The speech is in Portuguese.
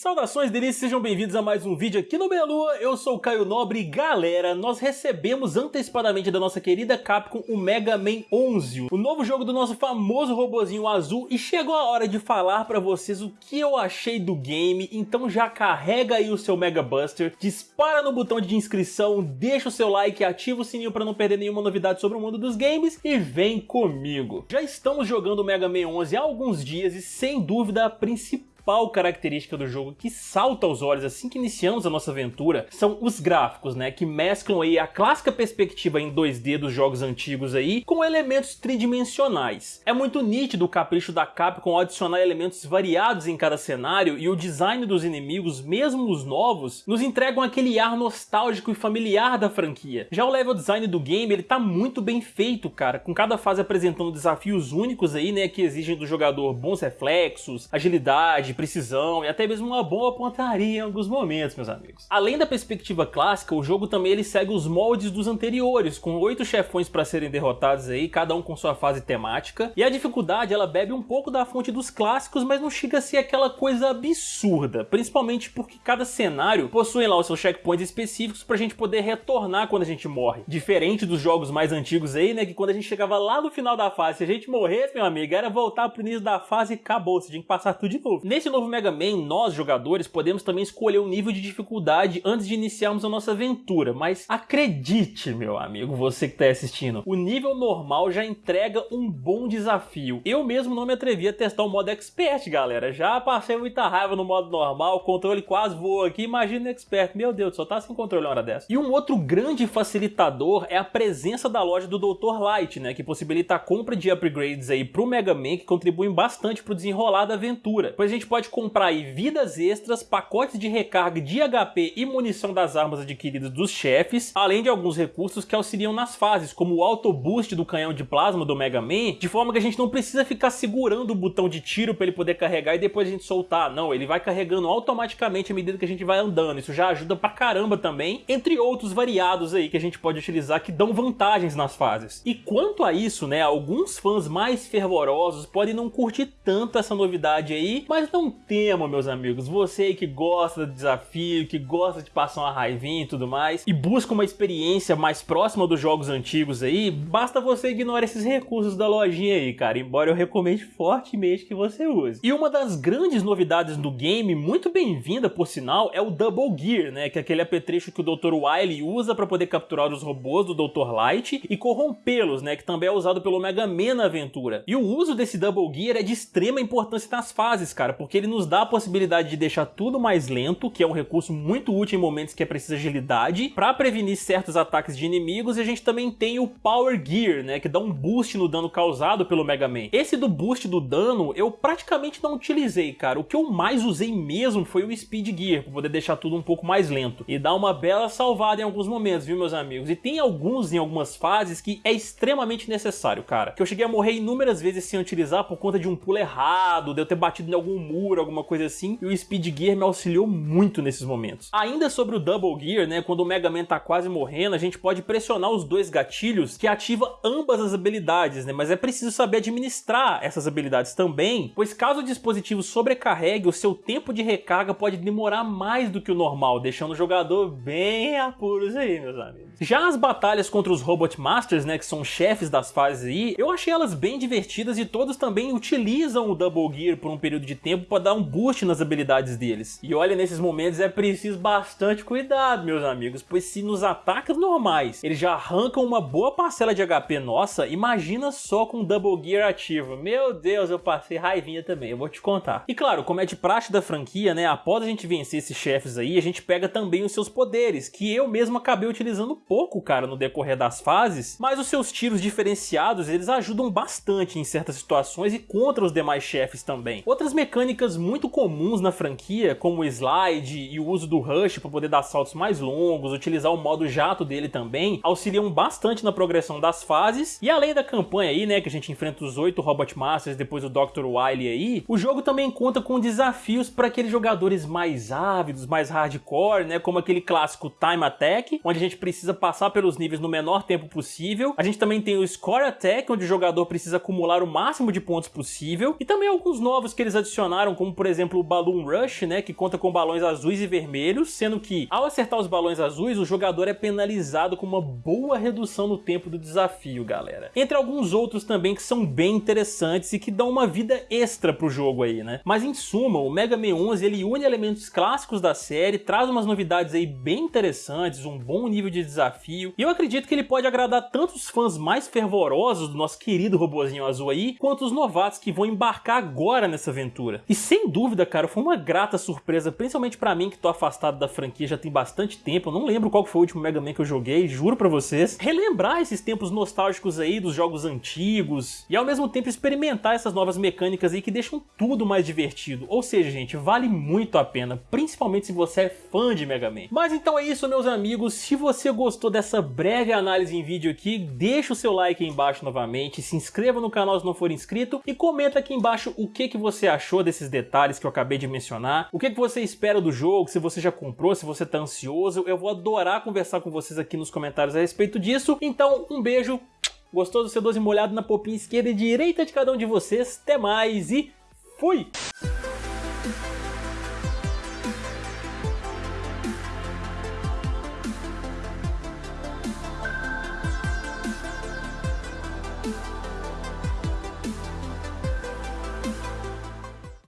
Saudações delícias, sejam bem-vindos a mais um vídeo aqui no Belua, eu sou o Caio Nobre. E galera, nós recebemos antecipadamente da nossa querida Capcom o Mega Man 11, o novo jogo do nosso famoso robozinho azul. E chegou a hora de falar pra vocês o que eu achei do game, então já carrega aí o seu Mega Buster, dispara no botão de inscrição, deixa o seu like, ativa o sininho pra não perder nenhuma novidade sobre o mundo dos games e vem comigo. Já estamos jogando o Mega Man 11 há alguns dias e sem dúvida a principal principal característica do jogo que salta aos olhos assim que iniciamos a nossa aventura são os gráficos, né, que mesclam aí a clássica perspectiva em 2D dos jogos antigos aí com elementos tridimensionais. É muito nítido o capricho da Capcom adicionar elementos variados em cada cenário e o design dos inimigos, mesmo os novos, nos entregam aquele ar nostálgico e familiar da franquia. Já o level design do game, ele tá muito bem feito, cara, com cada fase apresentando desafios únicos aí, né, que exigem do jogador bons reflexos, agilidade, de precisão e até mesmo uma boa pontaria em alguns momentos, meus amigos. Além da perspectiva clássica, o jogo também ele segue os moldes dos anteriores, com oito chefões para serem derrotados aí, cada um com sua fase temática, e a dificuldade ela bebe um pouco da fonte dos clássicos, mas não chega a ser aquela coisa absurda, principalmente porque cada cenário possui lá os seus checkpoints específicos pra gente poder retornar quando a gente morre. Diferente dos jogos mais antigos aí, né, que quando a gente chegava lá no final da fase, se a gente morresse, meu amigo, era voltar pro início da fase e acabou, você tinha que passar tudo de novo. Nesse novo Mega Man, nós jogadores podemos também escolher o nível de dificuldade antes de iniciarmos a nossa aventura, mas acredite, meu amigo, você que está assistindo, o nível normal já entrega um bom desafio. Eu mesmo não me atrevi a testar o modo Expert, galera, já passei muita raiva no modo normal, o controle quase voou aqui, imagina o Expert, meu Deus, só tá sem controle uma hora dessa. E um outro grande facilitador é a presença da loja do Dr. Light, né, que possibilita a compra de upgrades aí pro Mega Man, que contribuem bastante pro desenrolar da aventura, pois a gente pode comprar aí vidas extras, pacotes de recarga de HP e munição das armas adquiridas dos chefes, além de alguns recursos que auxiliam nas fases, como o auto boost do canhão de plasma do Mega Man, de forma que a gente não precisa ficar segurando o botão de tiro para ele poder carregar e depois a gente soltar, não, ele vai carregando automaticamente à medida que a gente vai andando, isso já ajuda pra caramba também, entre outros variados aí que a gente pode utilizar que dão vantagens nas fases. E quanto a isso, né, alguns fãs mais fervorosos podem não curtir tanto essa novidade aí, mas não tema, meus amigos. Você que gosta do desafio, que gosta de passar uma raivinha e tudo mais, e busca uma experiência mais próxima dos jogos antigos aí, basta você ignorar esses recursos da lojinha aí, cara, embora eu recomende fortemente que você use. E uma das grandes novidades do game, muito bem-vinda por sinal, é o Double Gear, né, que é aquele apetrecho que o Dr. Wily usa para poder capturar os robôs do Dr. Light e corrompê-los, né, que também é usado pelo Mega Man na aventura. E o uso desse Double Gear é de extrema importância nas fases, cara, porque ele nos dá a possibilidade de deixar tudo mais lento, que é um recurso muito útil em momentos que é preciso agilidade, para prevenir certos ataques de inimigos, e a gente também tem o Power Gear, né, que dá um boost no dano causado pelo Mega Man. Esse do boost do dano eu praticamente não utilizei, cara. O que eu mais usei mesmo foi o Speed Gear, para poder deixar tudo um pouco mais lento. E dá uma bela salvada em alguns momentos, viu, meus amigos? E tem alguns em algumas fases que é extremamente necessário, cara. Que eu cheguei a morrer inúmeras vezes sem utilizar por conta de um pulo errado, de eu ter batido em algum muro, alguma coisa assim, e o Speed Gear me auxiliou muito nesses momentos. Ainda sobre o Double Gear, né, quando o Mega Man tá quase morrendo, a gente pode pressionar os dois gatilhos que ativa ambas as habilidades, né, mas é preciso saber administrar essas habilidades também, pois caso o dispositivo sobrecarregue, o seu tempo de recarga pode demorar mais do que o normal, deixando o jogador bem apuros aí, meus amigos. Já as batalhas contra os Robot Masters, né, que são chefes das fases aí, eu achei elas bem divertidas e todos também utilizam o Double Gear por um período de tempo para dar um boost nas habilidades deles. E olha, nesses momentos é preciso bastante cuidado, meus amigos, pois se nos ataques normais eles já arrancam uma boa parcela de HP nossa, imagina só com Double Gear ativo. Meu Deus, eu passei raivinha também, eu vou te contar. E claro, como é de praxe da franquia, né, após a gente vencer esses chefes aí, a gente pega também os seus poderes, que eu mesmo acabei utilizando pouco, cara, no decorrer das fases, mas os seus tiros diferenciados, eles ajudam bastante em certas situações e contra os demais chefes também. Outras mecânicas muito comuns na franquia, como o slide e o uso do rush para poder dar saltos mais longos, utilizar o modo jato dele também, auxiliam bastante na progressão das fases. E além da campanha aí, né, que a gente enfrenta os oito Robot Masters, depois o Dr. Wily aí, o jogo também conta com desafios para aqueles jogadores mais ávidos, mais hardcore, né, como aquele clássico Time Attack, onde a gente precisa passar pelos níveis no menor tempo possível. A gente também tem o Score Attack, onde o jogador precisa acumular o máximo de pontos possível, e também alguns novos que eles adicionaram como por exemplo o Balloon Rush, né, que conta com balões azuis e vermelhos, sendo que ao acertar os balões azuis, o jogador é penalizado com uma boa redução no tempo do desafio, galera. Entre alguns outros também que são bem interessantes e que dão uma vida extra pro jogo aí, né? Mas em suma, o Mega Man 11 ele une elementos clássicos da série, traz umas novidades aí bem interessantes, um bom nível de desafio, e eu acredito que ele pode agradar tanto os fãs mais fervorosos do nosso querido robozinho azul aí, quanto os novatos que vão embarcar agora nessa aventura. E sem dúvida, cara, foi uma grata surpresa, principalmente para mim que tô afastado da franquia já tem bastante tempo, eu não lembro qual foi o último Mega Man que eu joguei, juro pra vocês, relembrar esses tempos nostálgicos aí dos jogos antigos, e ao mesmo tempo experimentar essas novas mecânicas aí que deixam tudo mais divertido. Ou seja, gente, vale muito a pena, principalmente se você é fã de Mega Man. Mas então é isso, meus amigos, se você gostou dessa breve análise em vídeo aqui, deixa o seu like aí embaixo novamente, se inscreva no canal se não for inscrito e comenta aqui embaixo o que, que você achou desses detalhes que eu acabei de mencionar, o que, que você espera do jogo, se você já comprou, se você tá ansioso, eu vou adorar conversar com vocês aqui nos comentários a respeito disso. Então, um beijo, gostoso, sedoso e molhado na popinha esquerda e direita de cada um de vocês, até mais e fui!